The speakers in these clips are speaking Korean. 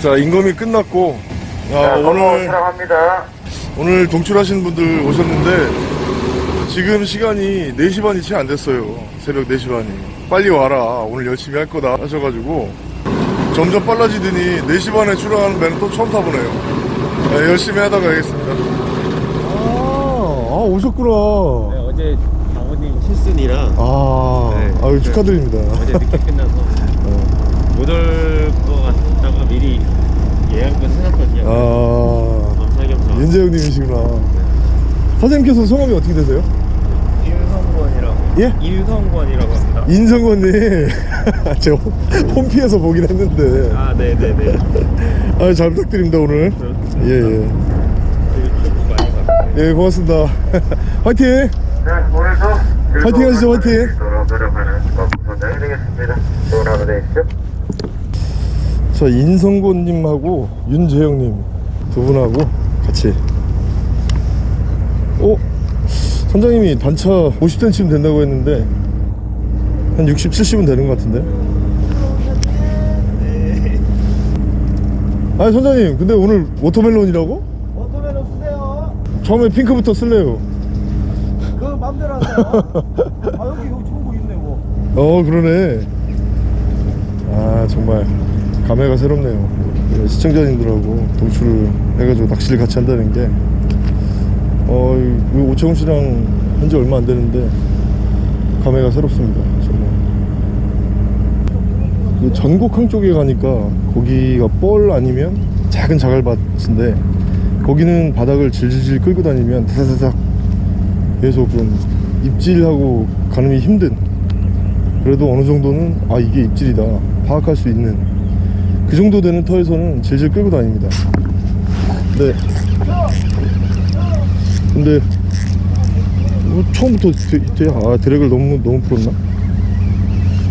자 인검이 끝났고 야, 자, 오늘 사랑합니다. 오늘 동출하시는 분들 오셨는데 지금 시간이 4시 반이 채 안 됐어요. 새벽 4시 반이. 빨리 와라. 오늘 열심히 할 거다 하셔가지고. 점점 빨라지더니 4시 반에 출항하는 배는 또 처음 타보네요. 네, 열심히 하다 가겠습니다. 아, 아 오셨구나. 네, 어제 장모님 실순이라 아, 네. 아유, 축하드립니다. 어제 늦게 끝나서 못올것 같다가 미리 예약은 해놨거든요. 아 겸사겸사. 윤재영님이시구나 사장님께서 성함이 어떻게 되세요? 인성권이라고. 예? 인성권이라고 합니다. 인성건님 제가 홈- 홈피에서 보긴 했는데 아, 네네네. 아, 잘 부탁드립니다 오늘 예예 많이 봤어요. 예, 고맙습니다 화이팅 네, 오늘도 화이팅 하시죠, 화이팅. 노력하는 선장이 되겠습니다. 좋은 하루 되십시오. 자 인성곤님하고 윤재영님 두 분하고 같이 어? 선장님이 단차 50cm면 된다고 했는데 한 60, 70은 되는 것 같은데 아니 선장님 근데 오늘 watermelon이라고? watermelon 쓰세요. 처음에 핑크부터 쓸래요 그 맘대로 하세요. 아 여기 여기 좋은 거 있네 뭐. 어 그러네 아 정말 감회가 새롭네요. 네, 시청자님들하고 동출을 해가지고 낚시를 같이 한다는 게. 어, 이 오창훈 씨랑 한지 얼마 안 되는데 감회가 새롭습니다 정말. 그 전곡항 쪽에 가니까 거기가 뻘 아니면 작은 자갈밭인데 거기는 바닥을 질질질 끌고 다니면 다다다닥 계속 좀 입질하고 가늠이 힘든 그래도 어느 정도는 아 이게 입질이다. 파악할 수 있는 그 정도 되는 터에서는 질질 끌고 다닙니다 네 근데 뭐 처음부터 드, 드, 아 드랙을 너무 너무 풀었나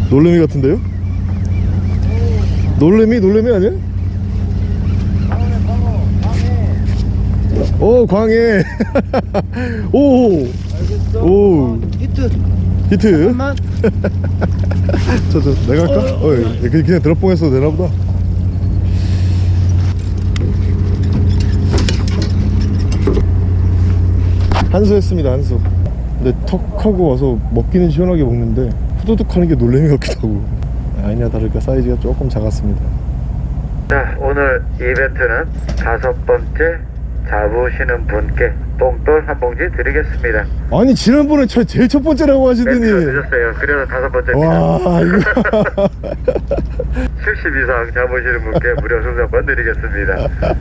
놀래미 같은데요 놀래미 놀래미 아니야 오 광해 오 오. 히트. 히트 잠깐만. 저, 저, 내가 할까? 어, 예. 그냥, 그냥 드롭봉했어도 되나보다. 한수 했습니다, 한수. 근데 턱 하고 와서 먹기는 시원하게 먹는데 후두둑 하는 게 놀래미 같기도 하고. 아니나 다를까 사이즈가 조금 작았습니다. 자, 오늘 이벤트는 다섯 번째 잡으시는 분께 똥돌 한 봉지 드리겠습니다. 아니, 지난번에 저 제일 첫 번째라고 하시더니. 늦었어요. 그래서 다섯 번째입니다. 와, 이거. 70 이상 잡으시는 분께 무료 승선권 드리겠습니다.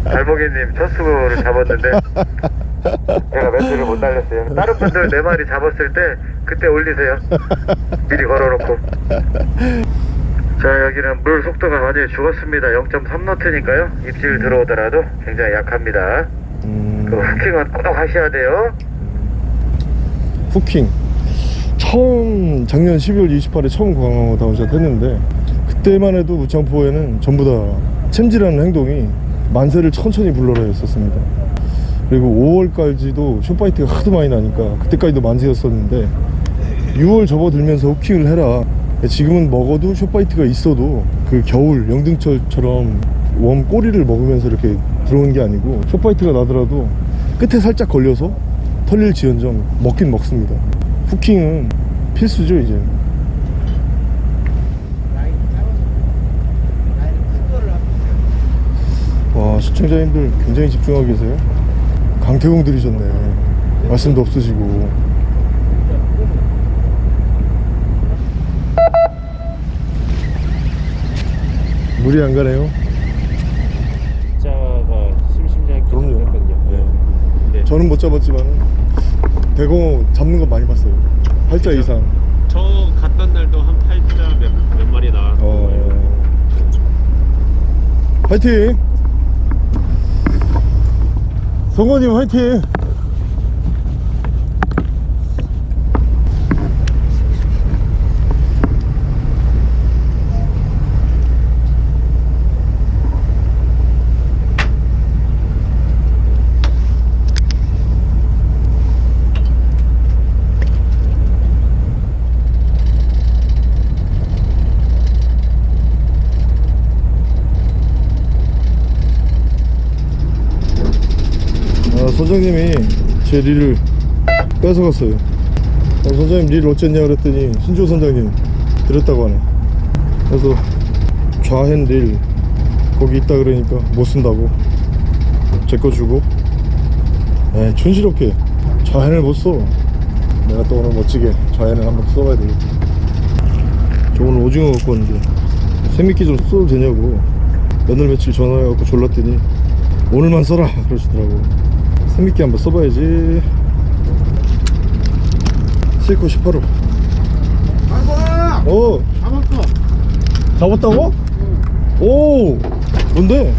달봉이님 첫 수고를 잡았는데 제가 멘트를 못 날렸어요. 다른 분들 네 마리 잡았을 때 그때 올리세요. 미리 걸어놓고. 자 여기는 물 속도가 완전히 죽었습니다. 0.3노트니까요. 입질 들어오더라도 굉장히 약합니다. 그 음, hooking은 꼭 하셔야 돼요. hooking. 처음 작년 12월 28일에 처음 광어 down shot 했는데 그때만 해도 무창포에는 전부 다 챔질하는 행동이 만세를 천천히 불러라 했었습니다 그리고 5월까지도 숏바이트가 하도 많이 나니까 그때까지도 만세였었는데 6월 접어들면서 후킹을 해라 지금은 먹어도 숏바이트가 있어도 그 겨울 영등철처럼 웜 꼬리를 먹으면서 이렇게 들어오는 게 아니고 숏바이트가 나더라도 끝에 살짝 걸려서 털릴 지연정 먹긴 먹습니다. 후킹은 필수죠 이제. 와 시청자님들 굉장히 집중하고 계세요. 강태공 들이셨네. 말씀도 없으시고. 물이 안 가네요 자가 심심찮게 그럼요. 했거든요. 네. 근데 저는 못 잡았지만 대공어 잡는 거 많이 봤어요. 8자 이상. 저 갔던 날도 한 8자 몇, 몇 마리 나왔고 어... 화이팅! 성원님 화이팅! 선장님이 제 릴을 뺏어갔어요. 어, 선장님 릴 어쨌냐 그랬더니 신조 선장님 드렸다고 하네. 그래서 좌핸 릴 거기 있다 그러니까 못 쓴다고 제 거 주고. 에 촌스럽게 좌핸을 못써. 내가 또 오늘 멋지게 좌핸을 한번 써봐야 되겠다 저 오늘 오징어 갖고 왔는데 생미끼 좀 써도 되냐고. 몇날 며칠 전화해갖고 졸랐더니 오늘만 써라 그러시더라고 생미끼 한번 써봐야지. 18호 아빠 어. 잡았어. 잡았다고? 오! 뭔데?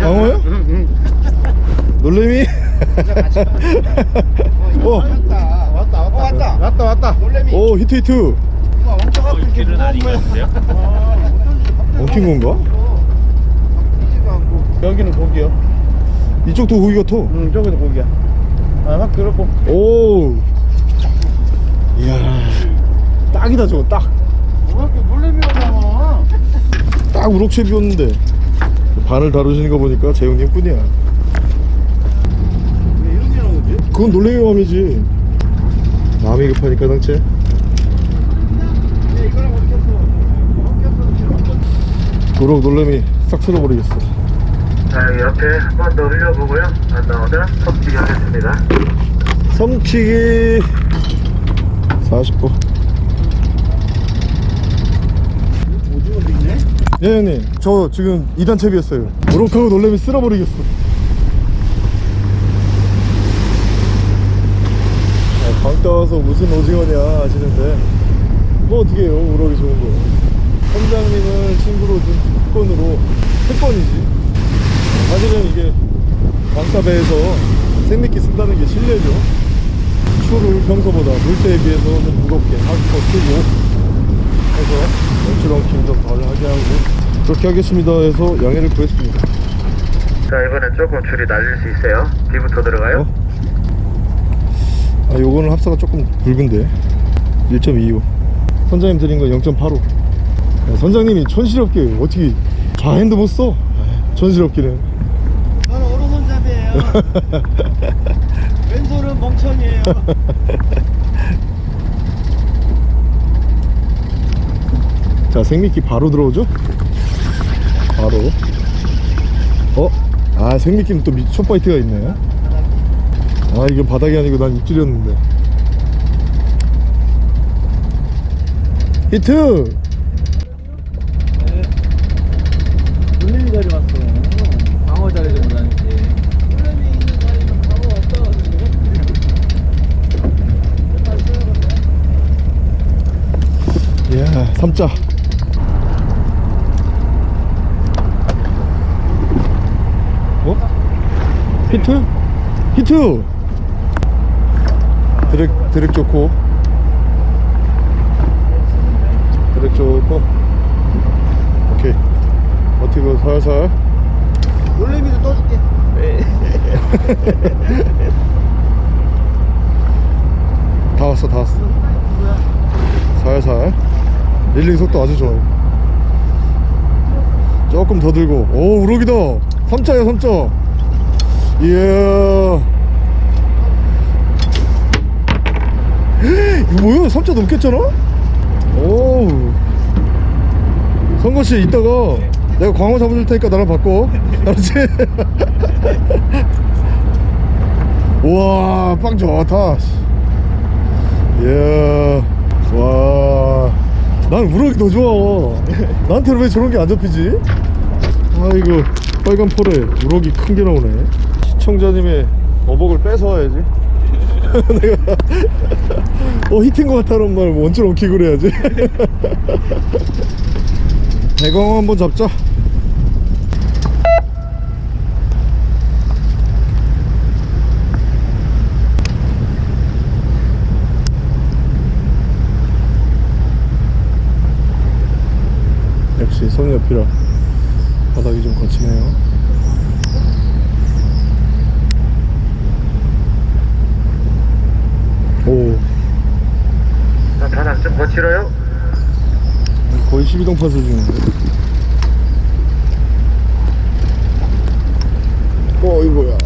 광어야? 놀래미? 어, 왔다 왔다. 왔다 왔다. 왔다 왔다 놀래미. 오 히트 히트. 왕자 어? 엉킨 건가? 여기는 고기요 이쪽도 고기 같아 응 저기도 고기야. 아확 그렇고. 오 이야. 딱이다 저거 딱. 왜 이렇게 놀래미가 나와 딱 우럭채비였는데. 바늘 다루시는 거 보니까 재용님 뿐이야. 왜 이런 게 나오지? 그건 놀래미 맘이지. 마음이 급하니까 당체 갔어 우럭 놀래미 싹 쓸어버리겠어 자 옆에 한 번 더 흘려보고요. 안 나오면 섭지 하겠습니다. 섬치기 40호 오징어도 있네 예 형님. 저 지금 2단 채비였어요. 우럭하고 놀래미 쓸어버리겠어. 아, 강 따와서 무슨 오징어냐 하시는데. 뭐 어떻게 해요? 우럭이 좋은 거. 선장님을 친구로 둔 특권으로 특권이지 사실은 이게 광따배에서 생미끼 쓴다는 게 실례죠. 추를 평소보다 물때에 비해서 좀 무겁게 하기도 크고 해서 연출 엉킴 좀 덜 하게 하고 그렇게 하겠습니다 해서 양해를 구했습니다. 자 이번엔 조금 줄이 날릴 수 있어요. 뒤부터 들어가요. 아 요거는 합사가 조금 굵은데. 1.25 선장님 드린 거0.85 선장님이 촌스럽게 어떻게 좌핸드 못 써? 촌스럽기는. 저는 오른손잡이에요 왼손은 멍청이에요 자 생미끼 바로 들어오죠? 바로 어? 아 생미끼는 또 밑- 숏바이트가 있네 아 이건 바닥이 아니고 난 입질이었는데 히트! 놀래미 자리 왔어요 방어 자리도 못 하는지 놀래미 있는 자리는 방어 없다 이야 삼자. 어? 히트? 히트! drag, drag 좋고. 드랙 좋고. 오케이. 버티고 살살. 놀래미도 떠줄게. 다 왔어 다 왔어. 살살 reeling 속도 아주 좋아요. 조금 더 들고. 오 우럭이다. 3자야 3자 이야. 이거 뭐야? 3자 넘겠잖아? 오 성거씨 이따가 내가 광어 잡아줄 테니까 나랑 바꿔. 알았지? 우와 빵 좋다. 이야. 와. 난 우럭이 더 좋아. 나한테는 왜 저런 게 안 잡히지? 아이고, 빨간 폴에 우럭이 큰 게 나오네. 시청자님의 어복을 뺏어와야지. 내가, 어, 히트인 것 같다는 말 원줄 엉키고 그래야지. 대광어 한번 잡자. 역시 손이 옆이라 바닥이 좀 거치네요 오. 아, 바닥 좀 거칠어요? 거의 12동 파 수준인데. 어이거야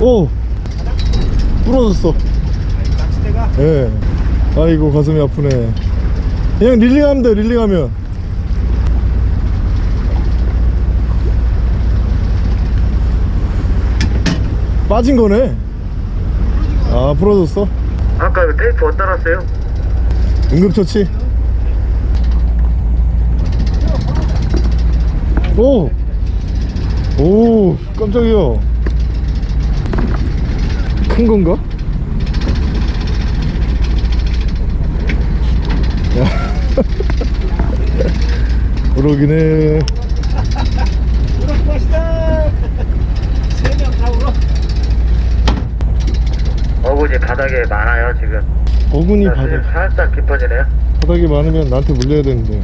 오! 부러졌어. 예. 네. 아이고 가슴이 아프네 그냥 릴링하면 돼 릴링하면 빠진 거네 아 부러졌어 아까 그 테이프 어디다 놨어요? 응급처치 오! 오 깜짝이야 큰 건가? 야. 그러기네 울어 것이다 세명 다 울어 어군이 바닥에 많아요 지금. 지금 바닥, 살짝 깊어지네요. 바닥이 많으면 나한테 물려야 되는데.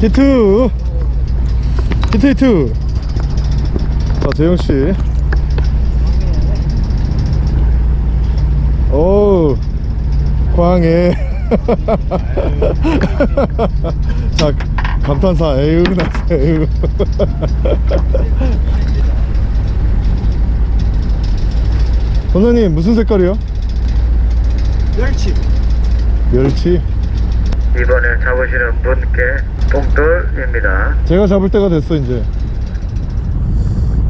히트! 히트 히트! 자 재영씨. 오 광해 자 감탄사. 에휴 나 에휴. 선생님 무슨 색깔이요? 멸치. 멸치? 이번에 잡으시는 분께 봉돌입니다. 제가 잡을 때가 됐어 이제.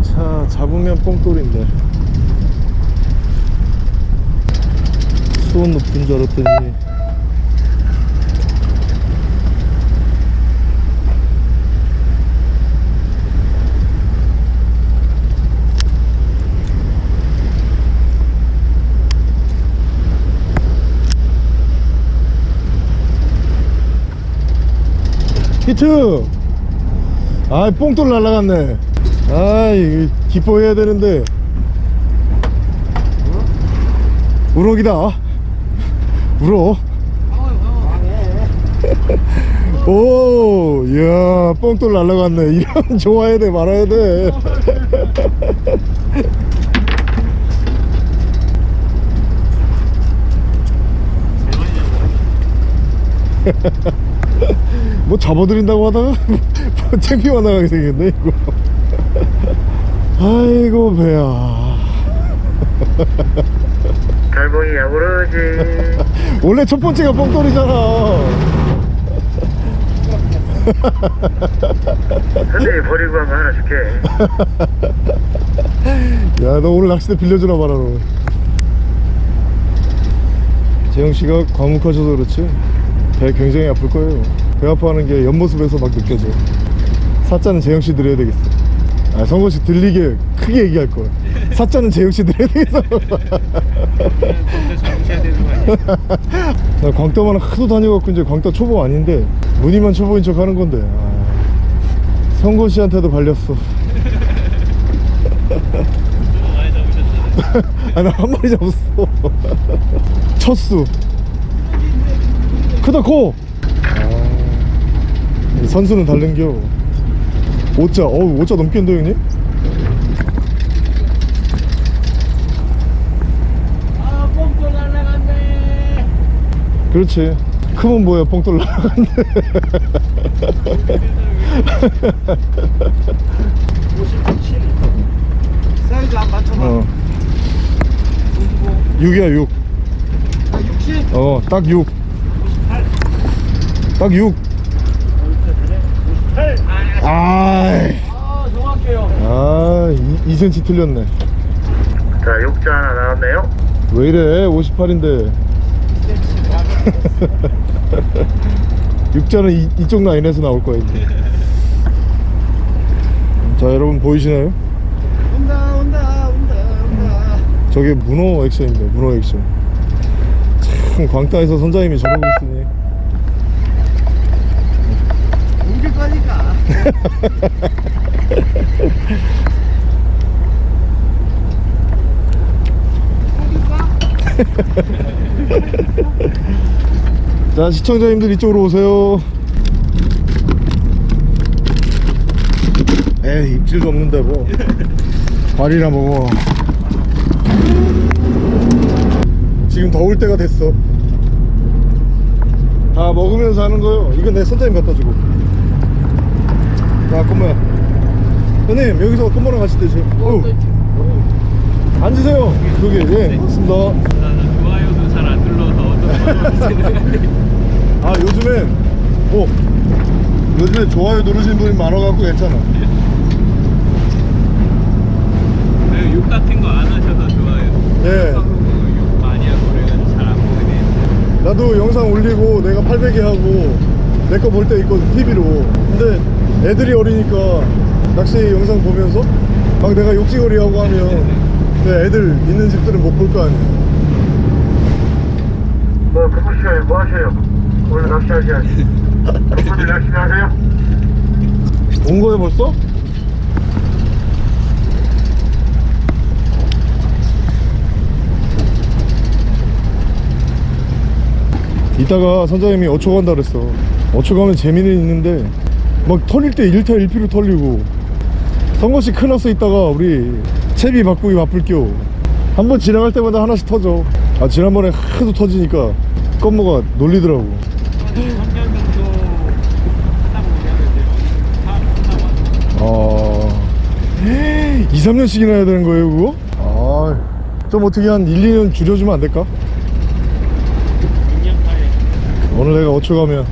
자 잡으면 뽕돌인데 수온 높은 줄 알았더니. 히트! 아 뽕돌 날라갔네. 아이 기뻐해야 되는데. 우럭이다 우럭 오, 이야, 뽕돌 날라갔네. 이러면 좋아야 돼, 말아야 돼. 뭐 잡아드린다고 하다가 뭐 창피만 나가게 생겼네, 이거. 아이고, 배야. 달봉이야 오르지 원래 첫 번째가 뽕돌이잖아. 선생님이 버리고 한거 하나 줄게 야, 너 오늘 낚싯대 빌려주나 봐라, 너. 재영씨가 과묵하셔서 그렇지, 배 굉장히 아플 거예요. 배 아파하는 게 옆모습에서 막 느껴져. 사자는 재영씨 드려야 되겠어. 아, 성건씨 들리게 크게 얘기할 거야. 사자는 드려야. 잡으셔야 되는 거 아니에요? 나 광따만 하도 다녀갖고 이제 광따 초보 아닌데, 무늬만 초보인 척 하는 건데. 아, 성건씨한테도 발렸어. 많이 잡으셨잖아요 아, 나 한 마리 잡았어. 첫수. 크다, 코! 아, 이 선수는 다른겨. 5자, 어우, 5자 넘겠는데, 형님? 아 뽕돌 날라갔네 그렇지. 크면 뭐야, 뽕돌 나가는데. 57 사이즈 안 맞춰봐 어, 55 6이야, 6. 아, 60 어, 딱 6. 58 딱 6. 58 아이. 아 정확해요 아, 2, 2cm 틀렸네. 자 욕자 하나 나왔네요 왜 이래, 58인데. 6자는 이, 이쪽 라인에서 나올 거야, 이제. 자, 여러분 보이시나요? 온다 온다 온다 온다 저게 문어 액션입니다, 문어 액션. 참, 광따에서 선장님이 저러고 있으니. 옮길 거니까 자, 시청자님들 이쪽으로 오세요. 에이, 입질도 없는데 뭐. 발이나 먹어. 지금 더울 때가 됐어. 다 먹으면서 하는 거요. 이건 내 선장님 갖다 주고. 자, 꼬마야. 형님 여기서 껌버랑 같이 드세요 어. 앉으세요 여기 예 고맙습니다 나는 좋아요도 잘 안 눌러서 어떤 아 요즘엔 어 요즘에 좋아요 누르시는 분이 많아갖고 괜찮아 네, 욕 같은 거 안 하셔서 좋아요. 예. 욕 많이 하고 그래가지고 잘 안 보게 돼. 나도 영상 올리고 내가 800개 하고 내 거 볼 때 있거든 TV로 근데 애들이 어리니까 낚시 영상 보면서 막 내가 욕지거리 하고 하면 그 애들 있는 집들은 못 볼 거 아니야 시간에 뭐 하세요? 오늘 낚시하셔야지 그분들 열심히 하세요? 온 거야 벌써? 이따가 선장님이 어초 간다 그랬어 어초 가면 재미는 있는데 막 털릴 때 1타 1피로 털리고 선거씨 큰일났어 있다가 우리 채비 바꾸기 바쁠 겨 한번 지나갈 때마다 하나씩 터져 아 지난번에 하도 터지니까 껌모가 놀리더라고 3년 정도 하다 보면 이제 다 끝나고 아 2, 3년씩이나 해야 되는 거예요 그거? 아 좀 어떻게 한 1, 2년 줄여주면 안 될까? 6년 차에 오늘 내가 어초 가면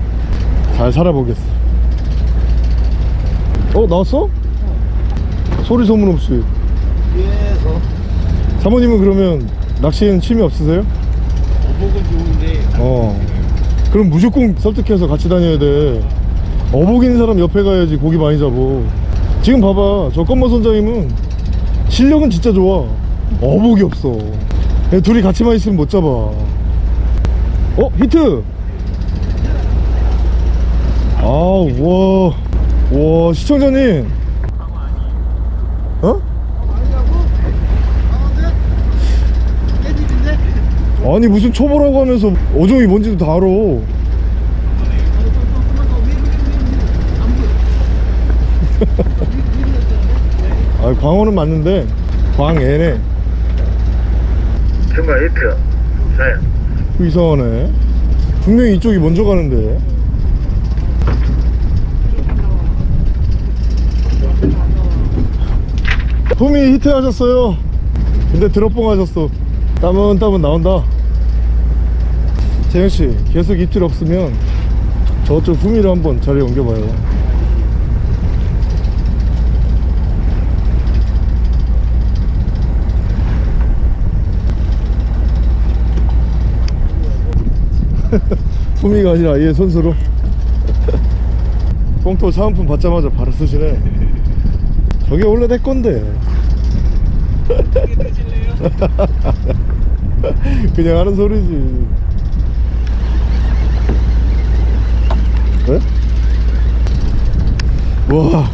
잘 살아보겠어 어 나왔어? 소리 소문 없이 뒤에서 사모님은 그러면 낚시에는 취미 없으세요? 어. 그럼 무조건 설득해서 같이 다녀야 돼. 어복 있는 사람 옆에 가야지 고기 많이 잡어. 지금 봐봐 저 껌머 선장님은 실력은 진짜 좋아. 어복이 없어. 야, 둘이 같이만 있으면 못 잡아. 어 히트! 아와와 와, 시청자님 어? 아니 무슨 초보라고 하면서 어종이 뭔지도 다 알아. 아 광어는 맞는데 광애네. 중간 히트 네그 이상하네. 분명히 이쪽이 먼저 가는데. 품이 히트 하셨어요. 근데 드롭봉 하셨어. 따문따문 나온다 재영씨 계속 입질 없으면 저쪽 품이를 한번 자리에 옮겨봐요. 품이가 아니라 얘 손수로. 뽕토 사은품 받자마자 바로 쓰시네. 저게 원래 내 건데. 그냥 하는 소리지 네? 와아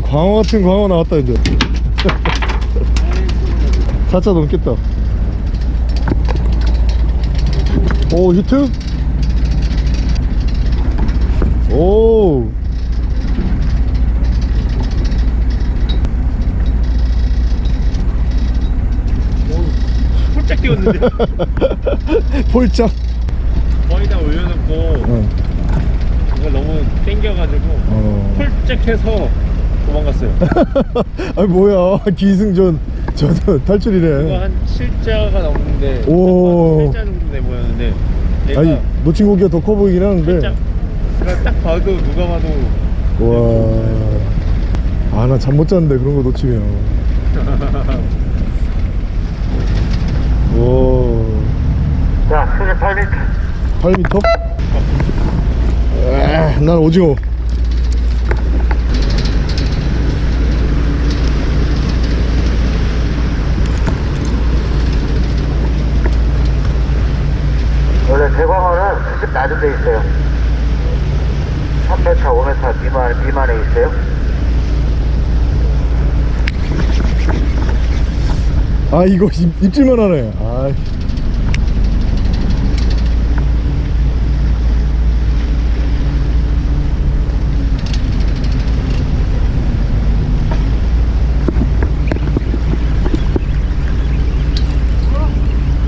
광어 같은 광어 나왔다 이제 4차 넘겠다 오 히트? 오 홀짝 뛰었는데 폴짝 거의 다 올려놓고 어. 이거 너무 땡겨가지고 어. 홀짝해서 도망갔어요 아니 뭐야 기승전 저도 이거 탈출이네 한 7자가 넘는데 오. 7자 정도 돼 보였는데 얘가 아니 놓친 고기가 더 커 보이긴 하는데 살짝 그냥 딱 봐도 누가 봐도 와. 아, 나 잠 못 잤는데, 그런 거 놓치면. 와. 자 수심 8m 8m? 아, 난 오징어. 원래 대광어는 수심 낮은 데 있어요 3m 5m 미만, 미만에 있어요 아, 이거 입, 입질만 하네. 아.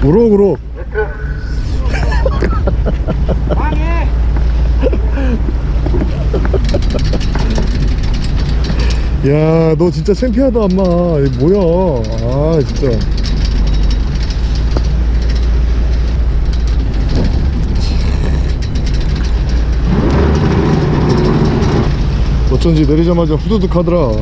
우럭 우럭 히트 야, 너 진짜 창피하다, 엄마. 이거 뭐야. 아, 진짜. 어쩐지 내리자마자 후두둑 하더라.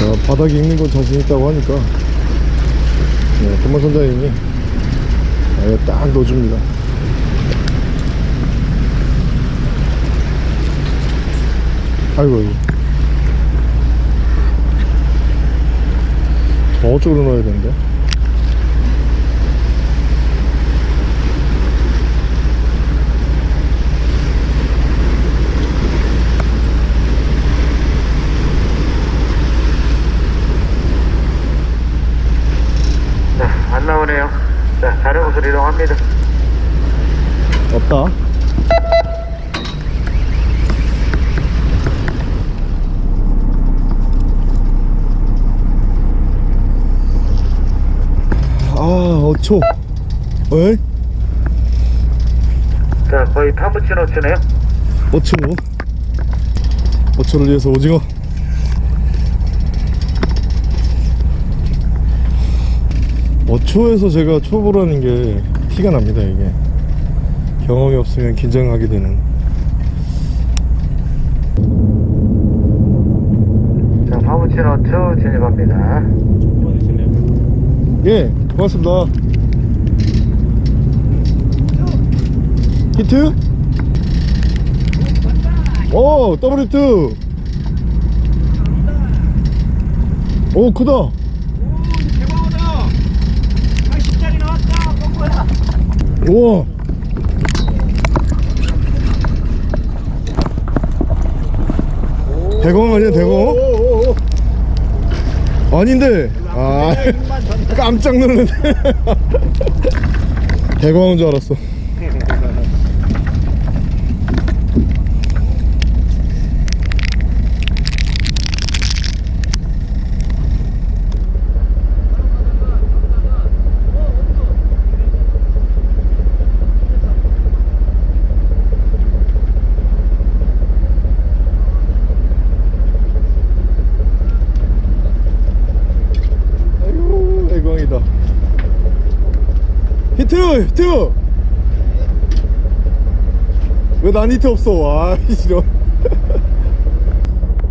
자, 바닥에 있는 건 자신 있다고 하니까 네, 금만 선장님이 아예 딱 넣어줍니다. 아이고, 아이고. 저쪽으로 넣어야 되는데. 자, 안 나오네요. 곳으로 이동합니다. 없다. 아, 어초. 에? 자, 거의 파무치노츠네요. 어초. 어초를 위해서 오징어. 어초에서 제가 초보라는 게 티가 납니다, 이게. 경험이 없으면 긴장하게 되는. 자, 파무치노츠 진입합니다. 예, 고맙습니다. 히트? 오, 더블 히트! 오, 크다 80짜리 나왔다 꺾어야 우와! 대공 아니야, 대공? 아닌데! 아, 깜짝 놀랐네. 대공한 줄 알았어. 아이고, 대공이다. 히트! 히트! 왜난 히트 없어? 아.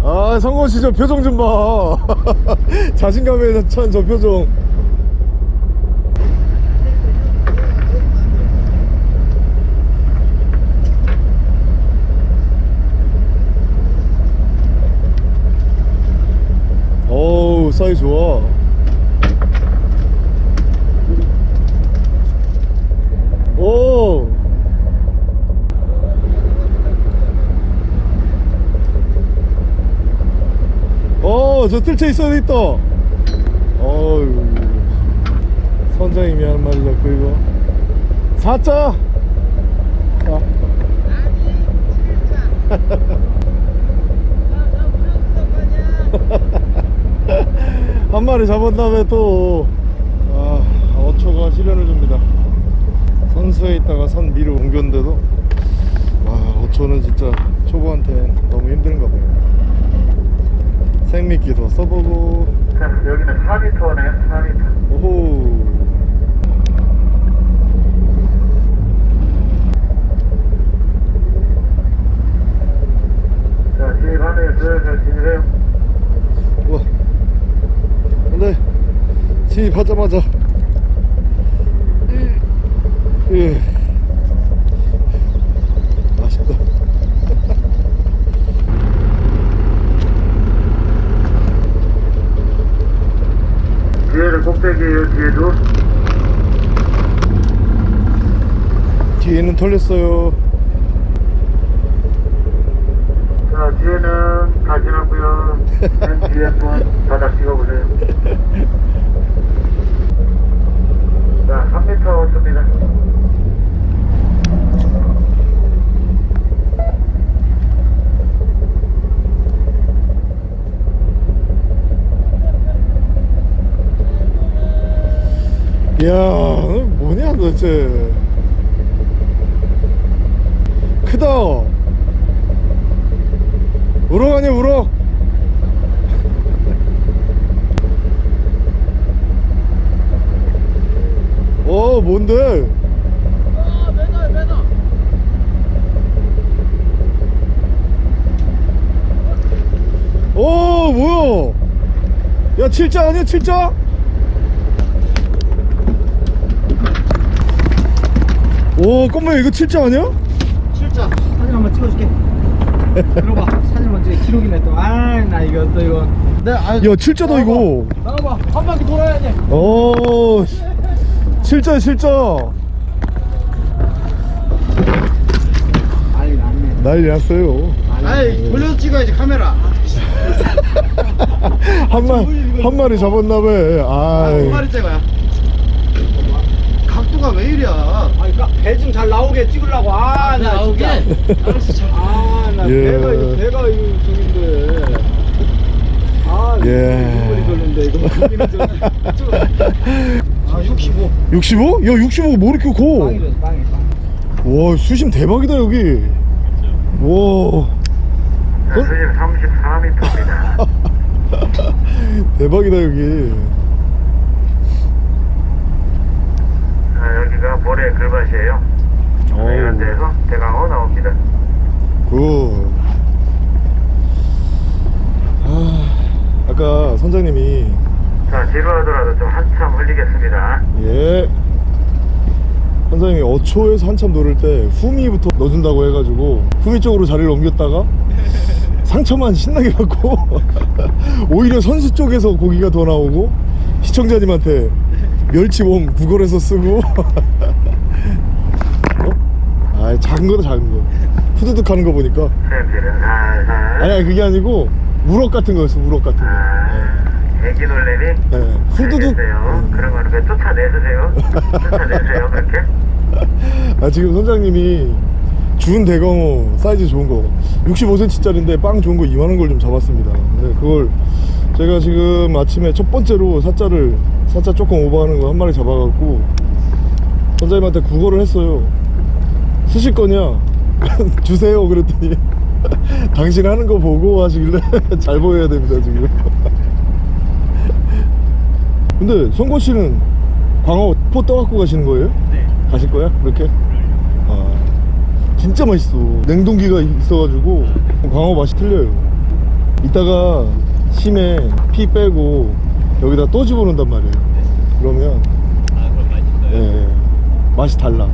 아, 성건 씨저 표정 좀 봐. 자신감에 찬 저 표정. 어우, 사이 좋아. 오! 어, 저 뜰채 있어야 있다. 어유 선장님이 하는 말이 자꾸 이거. 사자! 자. 한 마리 잡은 다음에 또, 아, 어초가 시련을 줍니다. 선수에 있다가 선 위로 옮겼는데도 와 어초는 진짜 초보한테 너무 힘든 가 봐요 생미끼도 써보고 자, 여기는 4m네요. 4m. 오호 자, 진입하네요. 슬슬 진입해요. 우와 근데 진입하자마자 예아쉽다 뒤에도. 뒤에는 털렸어요 자, 뒤에는 다 지났고요. 맨 뒤에 한번 바닥 찍어보세요. 자, 3m 왔습니다. 이야 뭐냐 도대체. 크다. 우럭 아니야 우럭? 어 뭔데? 아 매다 어 뭐야? 야 칠자 아니야 칠자 오 껌마 이거 칠자 아니야? 실자 사진 한번 찍어줄게. 들어봐. 사진 한번 찍어 기록이네 또아나 이거 또 이거. 네, 아, 야 칠자다 이거. 나와봐. 한 바퀴 돌아야 돼. 오 씨. 칠자 칠자. 난리 났네. 난리 났어요. 아이 돌려서 찍어야지 카메라. 한, 마, 한 마리 잡았나봐. 아이. 두 마리 찍어야. 각도가 왜 이래 배좀 잘 나오게 찍으려고 아 나 나오게 알았어 아나 예. 배가 이거 배가 이거 저긴데 아 이거 예. 머리 돌린데 이거 머리는 좀 아, 65. 65? 야 65가 뭐 이렇게 커? 빵이래, 빵이, 빵. 와 수심 대박이다 여기 와 수심 34m입니다. 대박이다 여기 아, 여기가 모래 글밭이에요. 이런 데서 대강어 나옵니다. 그 아, 아까 선장님이 자, 지루하더라도 좀 한참 흘리겠습니다. 예 선장님이 어초에서 한참 노를 때 후미부터 넣어준다고 해가지고 후미 쪽으로 자리를 옮겼다가 상처만 신나게 받고 오히려 선수 쪽에서 고기가 더 나오고 시청자님한테 멸치 worm 구걸해서 쓰고 어? 아 작은 거다 작은 거 후두둑 하는 거 보니까. 아니 그게 아니고 우럭 같은 거였어 우럭 같은 거 아, 애기 놀래미? 예. 후두둑 알겠어요. 그런 거는 그 쫓아내세요. 쫓아내세요, 그렇게. 아 지금 선장님이 준 대광어 사이즈 좋은 거 65cm짜리인데 빵 좋은 거 이만한 걸 좀 잡았습니다 근데 그걸 제가 지금 아침에 첫 번째로 사자를 사자 조금 오버하는 거 한 마리 잡아갖고 선장님한테 구걸을 했어요 쓰실 거냐 주세요 그랬더니 당신 하는 거 보고 하시길래 잘 보여야 됩니다 지금 근데 성권 씨는 광어 포 떠갖고 가시는 거예요? 네. 가실 거야? 그렇게? 아, 진짜 맛있어. 냉동기가 있어가지고 광어 맛이 틀려요. 이따가 심에 피 빼고 여기다 또 집어넣는단 말이에요. 그러면 아 그럼 맛있어요. 예, 맛이 달라.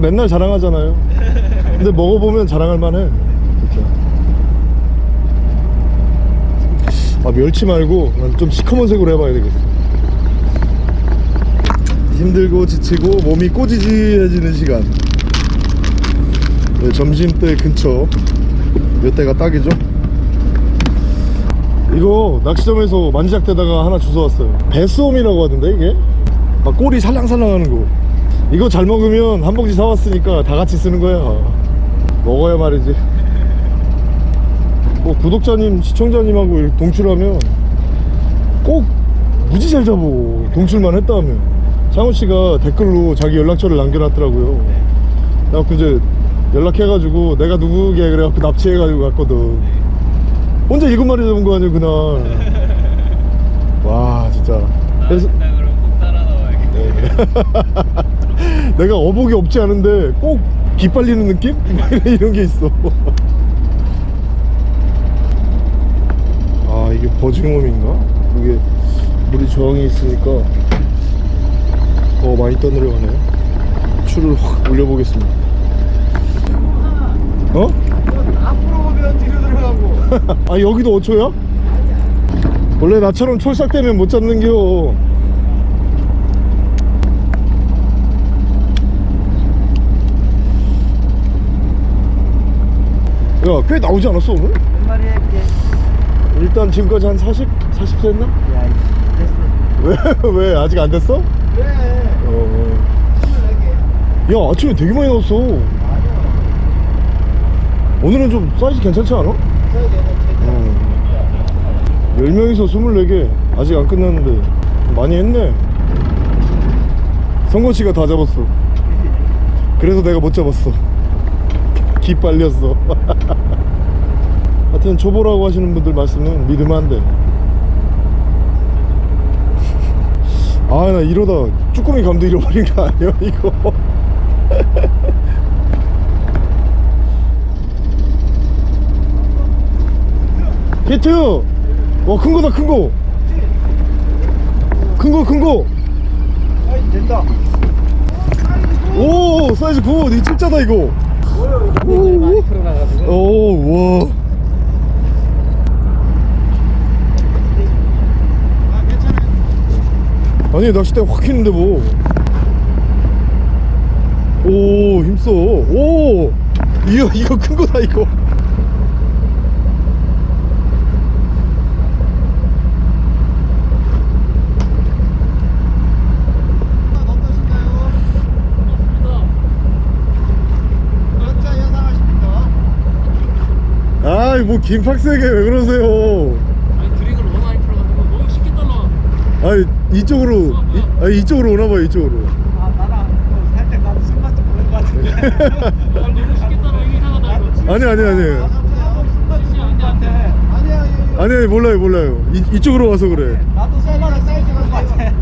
맨날 자랑하잖아요. 근데 먹어보면 자랑할 만해. 아, 멸치 말고 난 좀 시커먼 색으로 해봐야 되겠어. 힘들고 지치고 몸이 꼬지지해지는 시간. 네, 점심때 근처 몇 대가 딱이죠? 이거 낚시점에서 만지작대다가 하나 주워왔어요. 배수옴이라고 하던데 이게? 막 꼬리 살랑살랑 하는 거. 이거 잘 먹으면 한 봉지 사왔으니까 다 같이 쓰는 거야. 먹어야 말이지. 뭐 구독자님 시청자님하고 동출하면 꼭 무지 잘 잡어. 동출만 했다면. 창호씨가 댓글로 자기 연락처를 남겨놨더라고요. 그래갖고 이제 연락해가지고 내가 누구게 그래갖고 납치해가지고 갔거든. 혼자 일곱 마리 잡은 거 아니야 그날. 와 진짜. 그래서 나 그럼 꼭 따라 나와야겠다. 내가 어복이 없지 않은데 꼭 기빨리는 느낌? 이런 게 있어. 아 이게 버징엄인가? 이게 물이 저항이 있으니까 더 많이 떠내려가네요. 추를 확 올려보겠습니다 어? 앞으로 오면 뒤로 들어가고. 아 여기도 5초야? 원래 나처럼 촐싹 되면 못 잡는겨 야꽤 나오지 않았어 오늘? 몇 마리 해볼게. 일단 지금까지 한 40? 40 했나? 야, 이씨, 됐어. 왜? 왜? 아직 안 됐어? 그래. 어. 24개. 야 아침에 되게 많이 나왔어. 오늘은 좀 사이즈 괜찮지 않아? 저기 얘는 10명이서 24개 아직 안 끝났는데 많이 했네 성건 씨가 다 잡았어. 그래서 내가 못 잡았어. 기 빨렸어. 하여튼 초보라고 하시는 분들 말씀은 믿으면 안 돼. 아, 나 이러다 쭈꾸미 감도 잃어버린 거 아니야, 이거? 히트! 와, 큰 거다, 큰 거! 큰 거, 큰 거! 사이즈 된다. 오, 사이즈 9! 니 진짜다, 이거! 오, 많이 풀어나가지고. 오, 와. 아, 괜찮아요. 아니, 낚싯대 확 휘는데 뭐. 오, 힘써. 오! 이거, 이거 큰 거다, 이거. 어떠신가요? 몇 자 예상하십니까? 아이, 뭐, 김팍세게 왜 그러세요? 아니 드링을 너무 많이 풀어가지고 너무 쉽게 떨러 아니, 이쪽으로, 이, 아니, 이쪽으로 오나봐요, 이쪽으로. 아, 나랑 또 살짝 나도 손맛 좀 보는 것 같은데. 아, 너무 쉽게 떨어 이거 이상하다 이거 아니, 아니, 아니. 아니야, 아니, 아니, 몰라요, 몰라요. 이, 이쪽으로 와서 그래. 나도 손맛 사이즈가 것 같아.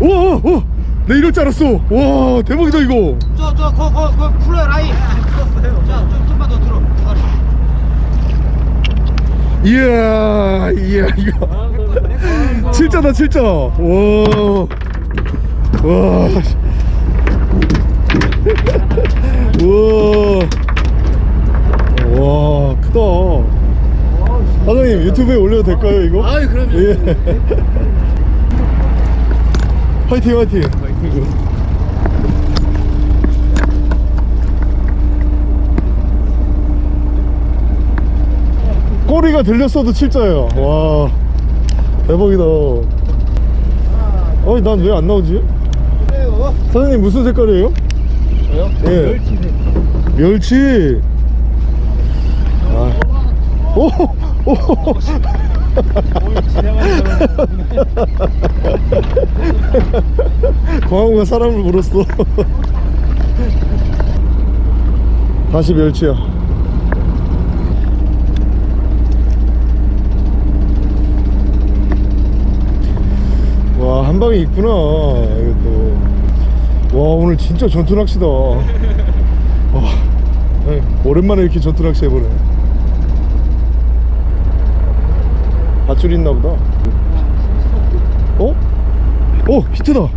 오, 오, 오! 내 이럴 줄 알았어. 와, 대박이다, 이거. 저, 저, 거, 거, 거, 풀어요, 라인. 풀었어요. 자, 좀, 좀만 더 들어. 다리. 이야, 이야, 이거. 칠자다, 칠자. 와. 와. 우와. 와, 크다. 사장님, 유튜브에 올려도 될까요, 이거? 아유, 그럼요. 예. 화이팅, 화이팅. 꼬리가 들렸어도 칠자예요. 와, 대박이다. 어이, 난 왜 안 나오지? 그래요. 사장님 무슨 색깔이에요? 저요? 예. 멸치. 아. 오, 오. 광호가 사람을 물었어. 다시 멸치야. 와, 한 방에 있구나. 이것도. 와, 오늘 진짜 전투 낚시다. 와, 네, 오랜만에 이렇게 전투 낚시 해보네. 밧줄 있나 보다. 어? 어, 히트다.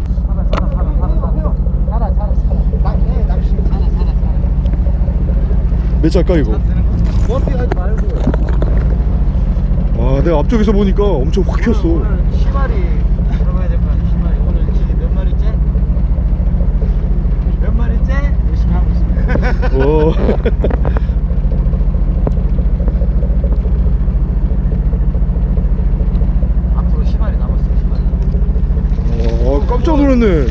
몇 자까 이거? 와, 내가 앞쪽에서 보니까 엄청 확 켰어. 오늘 시마리 들어가야 될 거 아니야, 시마리. 오늘 지금 몇 마리째? 몇 마리째? 열심히 하고 있습니다. 오. 앞으로 시마리 남았어요, 시마리. 와, 깜짝 놀랐네.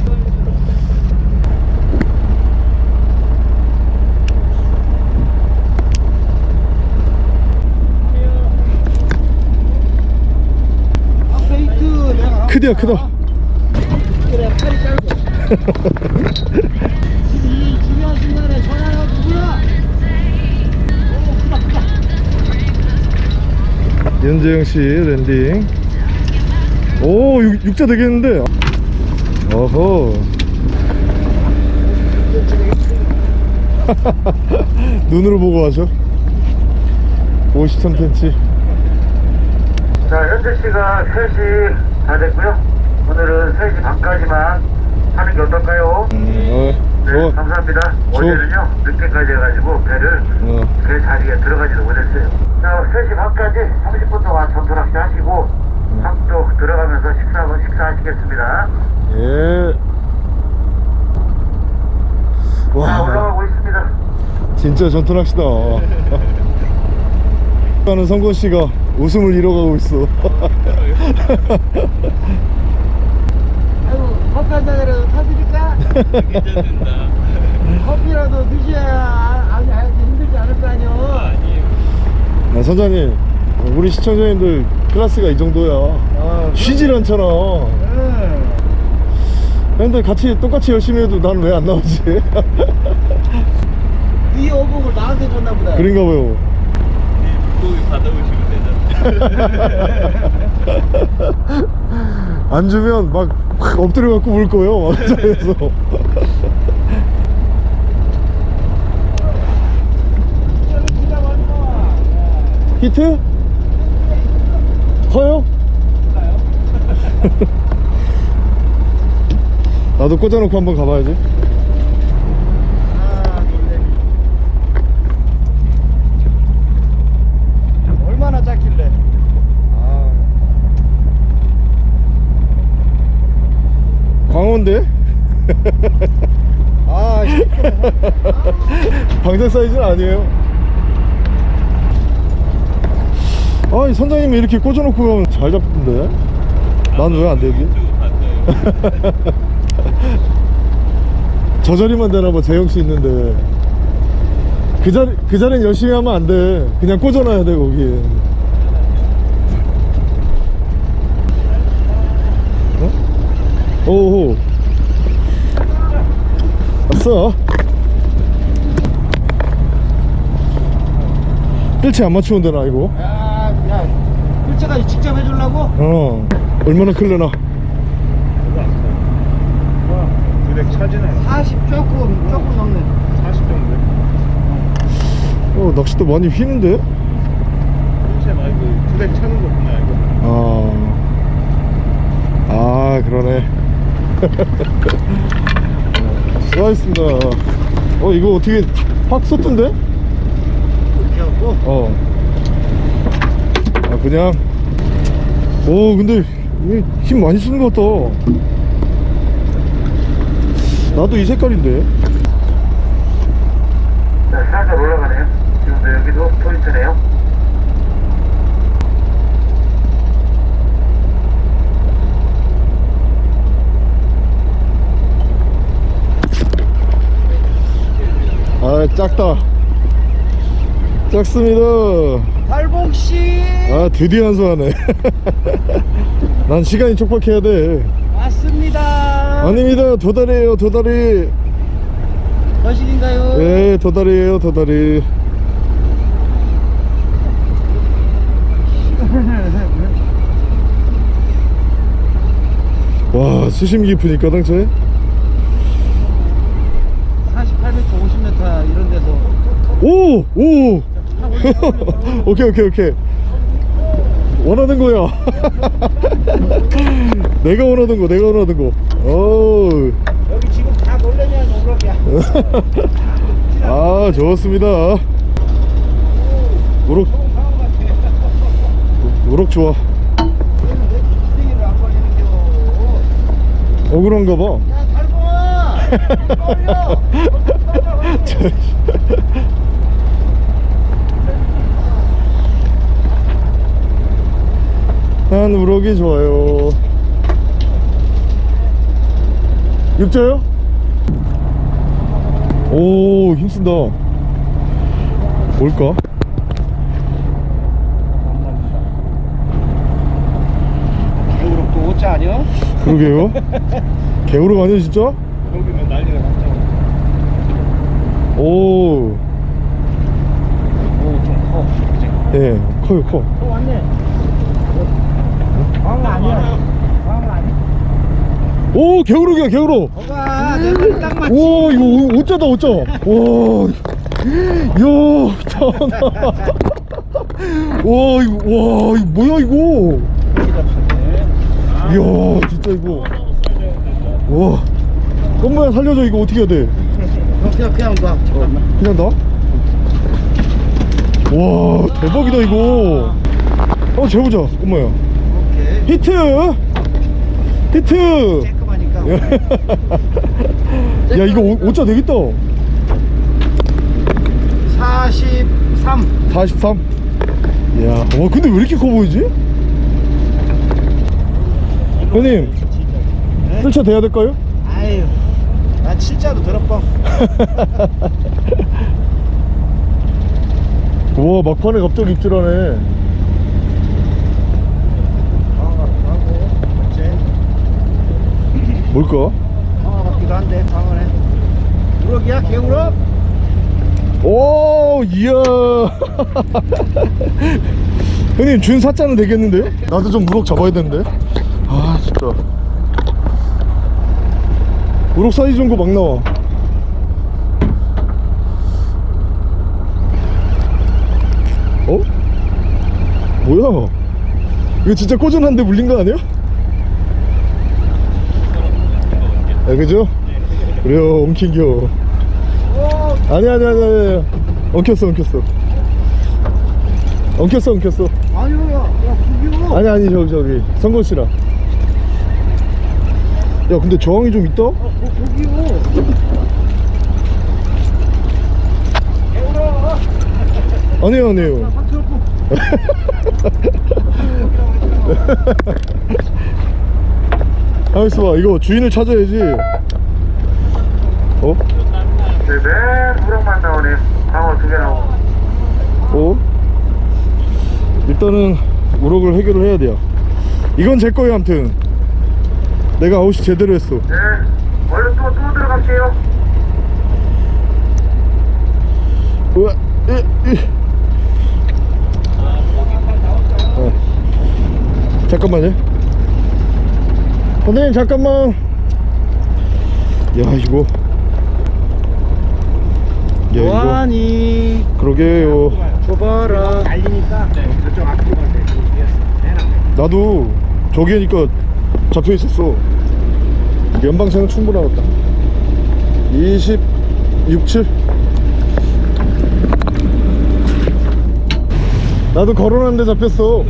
아. 크디야, 크다. 그래, 팔이 짧고. 연재영 씨 랜딩. 오, 육, 육자 되겠는데. 어허. 눈으로 보고 하셔. 53cm. 자, 현재 시가 3시 다 됐고요. 오늘은 3시 반까지만 하는 게 어떨까요? 음, 어, 네, 좋아. 감사합니다. 어제는요, 늦게까지 해가지고 배를 어. 배 자리에 들어가지도 못했어요. 자, 3시 반까지 30분 동안 전투 낚시 하시고, 함도 들어가면서 식사 식사하시겠습니다. 예. 자, 와, 올라가고 있습니다. 진짜 전투 낚시다. 하는 성건 씨가 웃음을 잃어가고 있어. 아이고, 한 잔이라도 타드릴까? 괜찮습니다 커피라도 드셔야 아니, 아니, 힘들지 않을 거 아니요. 아, 선장님, 우리 시청자님들 클래스가 이 정도야. 아, 쉬질 않잖아. 응. 근데 같이 똑같이 열심히 해도 난 왜 안 나오지? 이 어복을 나한테 줬나 보다. 그런가 봐요 물고기 받아오시면 되잖아. 안 주면 막 확 엎드려 갖고 울 거예요 막 자리에서 히트? 커요? 나도 꽂아놓고 한번 가봐야지 아, 놀래. 얼마나 작길래? 아, 광어인데? 아, 방생 사이즈는 아니에요. 아 이 선장님이 이렇게 꽂아놓고 가면 잘 잡던데? 난 왜 안 되지? 저 자리만 되나봐 재영씨 있는데. 그 자리 그 자리는 열심히 하면 안 돼. 그냥 꽂아놔야 돼 거기에 어? 오호 왔어 뜰채 안 맞추면 되나 이거? 야, 야, 일제까지 직접 해주려고? 어 얼마나 클려나 두대 차지나요? 40 조금, 조금 넘네. 40 정도. 어 낚싯대 많이 휘는데? 일체 말고 두대 차는 거구나 이거. 아, 아 그러네. 수고하셨습니다. 어 이거 어떻게 확 섰던데? 이렇게 하고. 어. 아 그냥. 오 근데 이힘 많이 쓰는 것 같다. 나도 이 색깔인데. 자, 살짝 올라가네요. 지금도 여기도 포인트네요. 아 작다. 작습니다. 달봉씨! 아 드디어 한수하네. 난 시간이 촉박해야 돼. 왔습니다. 아닙니다 도다리에요 도다리 거실인가요? 예 도다리에요 도다리 와 수심 깊으니까 당초에 48m, 50m 이런 데서. 오! 오! 오케이 오케이 오케이 원하는 거야 내가 원하는 거 내가 원하는 거오 여기 지금 다 놀래면 오락이야. 아 좋습니다 우럭 우럭 좋아. 억울한가 봐 야, 달봉아! 걸려! 난 우럭이 좋아요 육자요? 오 힘쓴다 뭘까? 개우럭도 오자 아니야? 그러게요 개우럭 아니야 진짜? 여기면 난리가 났죠. 오 오, 좀 커. 그치? 예, 커요 커또 왔네. 광어 아니야. 광어 아니야. 오딱 맞지. 오 이거 오- 오짜다 오짜 와 이야 미쳤나 와 이거 와 이거 뭐야 이거 이야 진짜 이거 와 엄마야 살려줘 이거 어떻게 해야 돼 그냥, 그냥 봐. 잠깐만. 그냥 나? 와 대박이다 이거 어 재보자 엄마야. 히트 히트. 야 이거 오, 오짜 되겠다 43. 43 이야 와 근데 왜 이렇게 커 보이지? 형님 뜰차 돼야 될까요? 아유. 나 진짜로 들어뻥. 와 막판에 갑자기 입질하네 뭘까? 같기도 한데 방어네 우럭이야 개우럭? 오 이야 형님 준 사자는 되겠는데? 나도 좀 우럭 잡아야 되는데 아 진짜 우럭 사이즈 거막 나와 어? 뭐야 이거 진짜 꼬전한데 물린 거 아니야? 아 그죠? 그래요 엉킨겨. 아니 아니 아니 아니 엉켰어 엉켰어. 엉켰어 엉켰어. 아니요 야, 야 아니 아니 저기 저기. 성건 씨랑. 야 근데 저항이 좀 있다? 어, 개우럭 아니에요 아니에요. 박스럽고 가만 있어 봐 이거 주인을 찾아야지 어? 네, 맨 우럭만 나오네. 방어 두개 나오고. 어? 일단은 우럭을 해결을 해야 돼요 이건 제 거예요 암튼 내가 아웃이 제대로 했어 네, 얼른 또, 또 들어갈게요. 우와, 이, 이. 어. 잠깐만요. 선생님 잠깐만. 야 이거. 야 이거. 뭐하니 그러게요. 줘봐라 날리니까 저쪽 앞으로 갈때 나도 저기 하니까 잡혀 있었어. 연방생은 충분하겠다. 26, 7. 나도 걸어놨는데 잡혔어.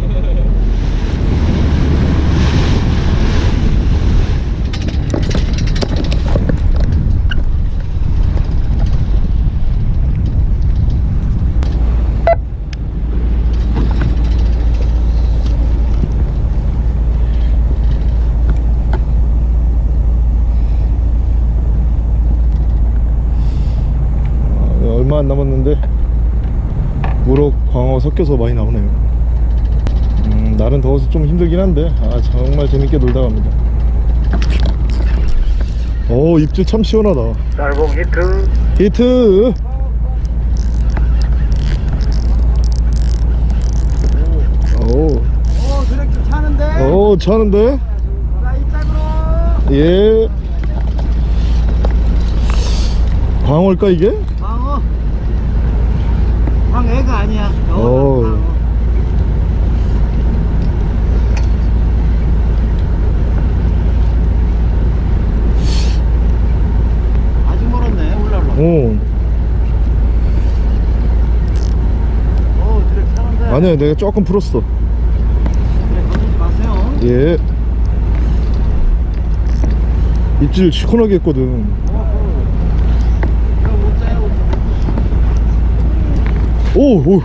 아, 얼마 안 남았는데 우럭, 광어 섞여서 많이 나오네요. 음, 날은 더워서 좀 힘들긴 한데 아 정말 재밌게 놀다 갑니다. 오 입질 참 시원하다. 쌀봉 히트. 히트! 오, 어 드랙 차는데? 오 차는데? 나 이짝으로. 예. 광어일까 이게? 방어 방애가 아니야. 어. 방어. 아직 멀었네. 올라올라. 오. 어 드랙 차는데. 아니야 내가 조금 풀었어. 드랙 건들지 마세요. 예. 입질 시원하게 했거든 오, 오,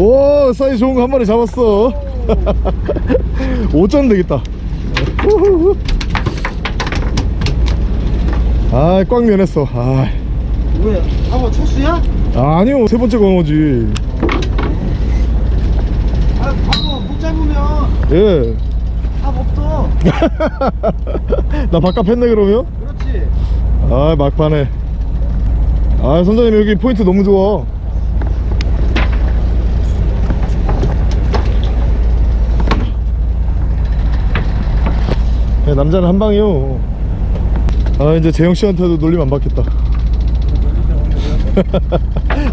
오, 사이즈 좋은 거 한 마리 잡았어. 5점 되겠다. 아, 꽉 면했어. 아, 왜? 방어 초수야? 아니요, 세 번째 광어지. 아 방어 못 잡으면 예. 답 없어 나 바깥 했네, 그러면? 그렇지 아, 막판에. 아, 선장님, 여기 포인트 너무 좋아. 야, 남자는 한 방이요. 아, 이제 재영 씨한테도 놀림 안 받겠다.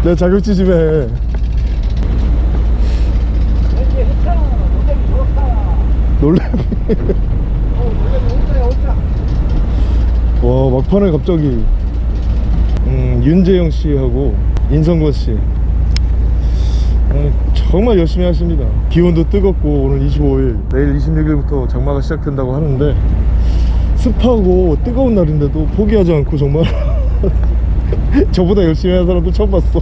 내가 자격지 좀 해. 놀래. 와 막판에 갑자기 음, 윤재영 씨하고 인성권 씨 음, 정말 열심히 하십니다 기온도 뜨겁고 오늘 25일 내일 26일부터 장마가 시작된다고 하는데 습하고 뜨거운 날인데도 포기하지 않고 정말 저보다 열심히 하는 사람도 처음 봤어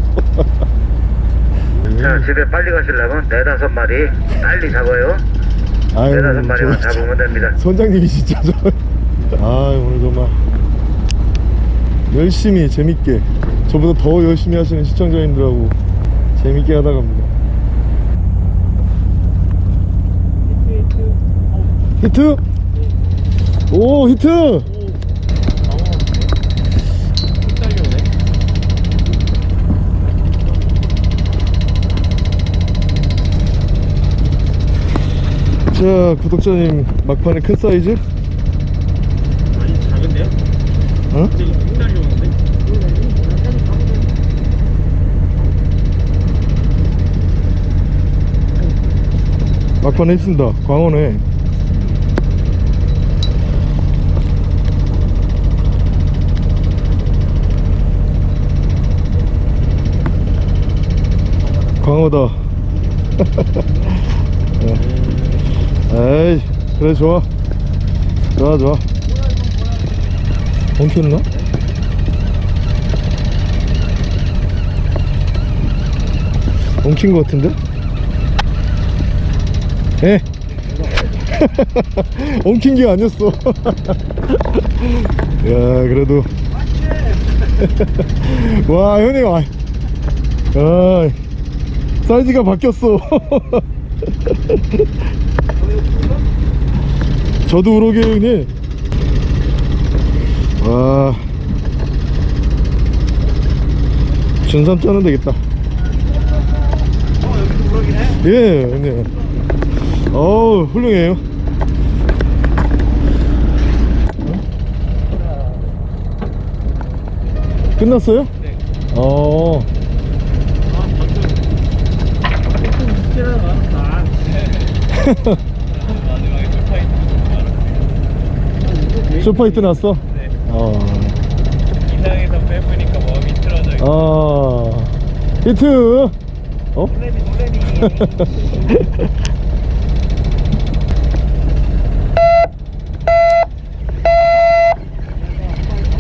자, 집에 빨리 가시려면 네다섯 마리 빨리 잡아요. 아유, 네다섯 마리만 저- 잡으면 됩니다. 선장님이 진짜 저 아, 오늘 정말 열심히 재밌게 저보다 더 열심히 하시는 시청자님들하고 재밌게 하다 갑니다. 히트 오 히트 자 구독자님 막판에 큰 사이즈? 아니 작은데요? 어? 막판에 있습니다 광원에 광어다. 네. 에이 그래 좋아. 좋아 좋아. 엉켰나? 엉킨 것 같은데? 예? 엉킨 게 아니었어. 야 그래도. 와 형님 아, 아 사이즈가 바뀌었어. 저도 우럭이 형님. 와. 준삼 짜면 되겠다. 예 형님. 어우 훌륭해요. 끝났어요? 네. 어 아 방금 조금 있지는 않았다 마지막에 쇼파이트 났어? 네. 어, 이상에서 빼보니까 몸이 틀어져 있고 어. 히트! 어? 놀래미 놀래미.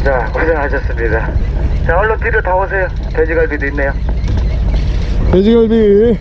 자 고생하셨습니다. 자 얼른 뒤로 다 오세요. 돼지갈비도 있네요. 돼지갈비